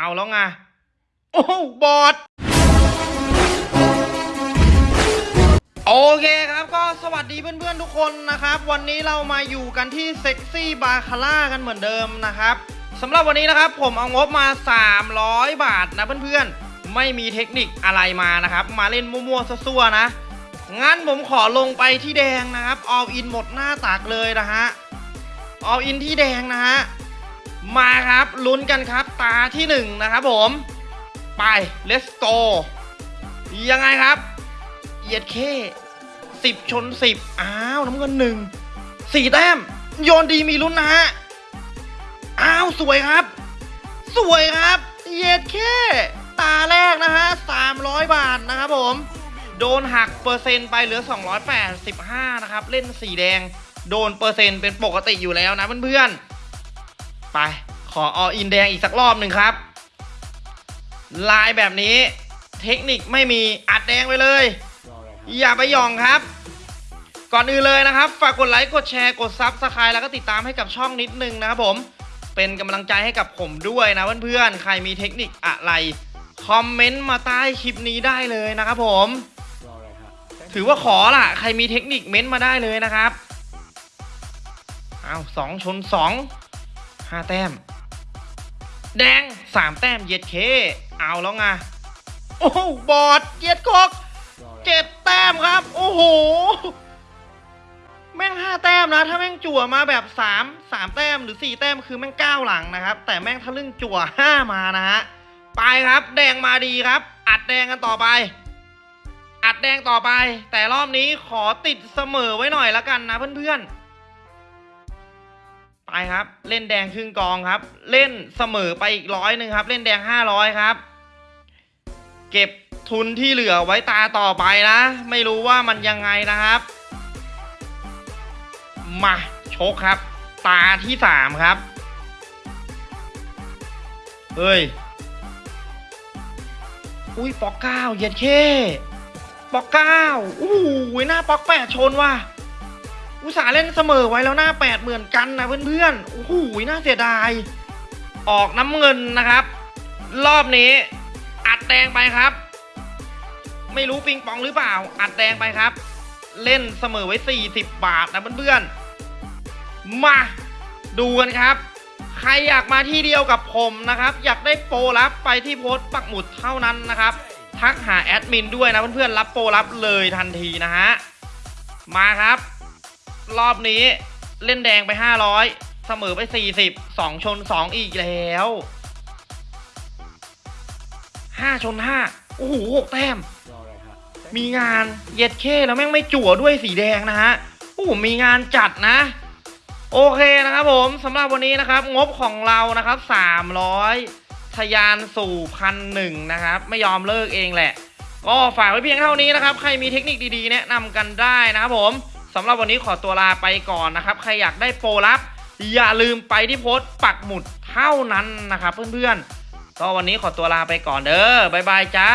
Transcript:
เอาแล้วไง โอ้โหบอดโอเคครับก็สวัสดีเพื่อนๆทุกคนนะครับ วันนี้เรามาอยู่กันที่เซ็กซี่บาคาร่ากันเหมือนเดิมนะครับสำหรับวันนี้นะครับผมเอางบมา 300 บาทนะเพื่อนๆ ไม่มีเทคนิคอะไรมานะครับ มาเล่นมั่วๆซั่วๆนะ งั้นผมขอลงไปที่แดงนะครับ all in หมดหน้าตักเลยนะฮะ all in ที่แดงนะฮะ มาครับลุ้นกันครับ ตาที่หนึ่งนะครับผม ไป let's go ยังไงครับเหยียดเคสิบชนสิบอ้าวน้ำเงินหนึ่งสี่แต้มโยนดีมีลุ้นนะฮะอ้าวสวยครับ สวยครับเหยียดเคตาแรกนะฮะสามร้อยบาทนะครับผม โดนหักเปอร์เซ็นต์ไปเหลือ 285 นะครับ เล่นสีแดง โดนเปอร์เซ็นต์เป็นปกติอยู่แล้วนะเพื่อนๆ ไปขอ all in แดงอีกสักรอบหนึ่งครับ ลายแบบนี้ เทคนิคไม่มีอัดแดงไปเลย อย่าไปหย่องครับ ก่อนอื่นเลยนะครับ ฝากกดไลค์กดแชร์กด subscribe แล้วก็ติดตามให้กับช่องนิดนึงนะครับผมเป็นกำลังใจให้กับผมด้วยนะเพื่อนๆ ใครมีเทคนิคอะไร คอมเมนต์มาใต้คลิปนี้ได้เลยนะครับผม ถือว่าขอล่ะ ใครมีเทคนิคเม้นต์มาได้เลยนะครับ เอาสองชนสอง ห้าแต้ม แดงสามแต้มเย็ดเค เอาแล้วไงโอ้โหบอดเย็ดคอกเจ็ดแต้มครับ โอ้โห แม่งห้าแต้มนะ ถ้าแม่งจั่วมาแบบสามสามแต้มหรือสี่แต้มคือแม่งเก้าหลังนะครับ แต่แม่งทะลึ่งจั่วห้ามานะฮะไปครับ แดงมาดีครับ อัดแดงกันต่อไป อัดแดงต่อไป แต่รอบนี้ขอติดเสมอไว้หน่อยละกันนะเพื่อนๆ ไปครับ เล่นแดงครึ่งกองครับ เล่นเสมอไปอีกร้อยหนึ่งครับ เล่นแดงห้าร้อยครับ เก็บทุนที่เหลือไว้ตาต่อไปนะ ไม่รู้ว่ามันยังไงนะครับ มาโชคครับ ตาที่สามครับ เฮ้ย อุ้ยปอกเก้าเย็ดเคปอกเก้าอู้หูหน้าปอกแปดชนว่ะ อุตส่าห์เล่นเสมอไว้แล้วหน้าแปดเหมือนกันนะเพื่อนๆ โอ้โหน่าเสียดาย ออกน้ำเงินนะครับ รอบนี้ อัดแดงไปครับ ไม่รู้ปิงปองหรือเปล่า อัดแดงไปครับ เล่นเสมอไว้ 40 บาทนะเพื่อนๆ มาดูกันครับ ใครอยากมาที่เดียวกับผมนะครับ อยากได้โปรลับไปที่โพสต์ปักหมุดเท่านั้นนะครับ ทักหาแอดมินด้วยนะเพื่อนๆ รับโปรลับเลยทันทีนะฮะ มาครับ รอบนี้เล่นแดงไป 500 เสมอไป 40 2 ชน 2 อีกแล้ว 5 ชน 5 โอ้โหหกแต้ม มีงานเย็ดเข้แล้วแม่งไม่จั่วด้วยสีแดงนะฮะ โอ้โหมีงานจัดนะ โอเคนะครับผมสำหรับวันนี้นะครับ งบของเรานะครับ 300ทะยานสู่พันหนึ่งนะครับ ไม่ยอมเลิกเองแหละ ก็ฝากไว้เพียงเท่านี้นะครับ ใครมีเทคนิคดีๆ แนะนำกันได้นะครับผมสำหรับวันนี้ขอตัวลาไปก่อนนะครับ ใครอยากได้โปรลับ อย่าลืมไปที่โพสต์ปักหมุดเท่านั้นนะครับเพื่อนๆก็วันนี้ขอตัวลาไปก่อนเด้อบ๊ายบายจ้า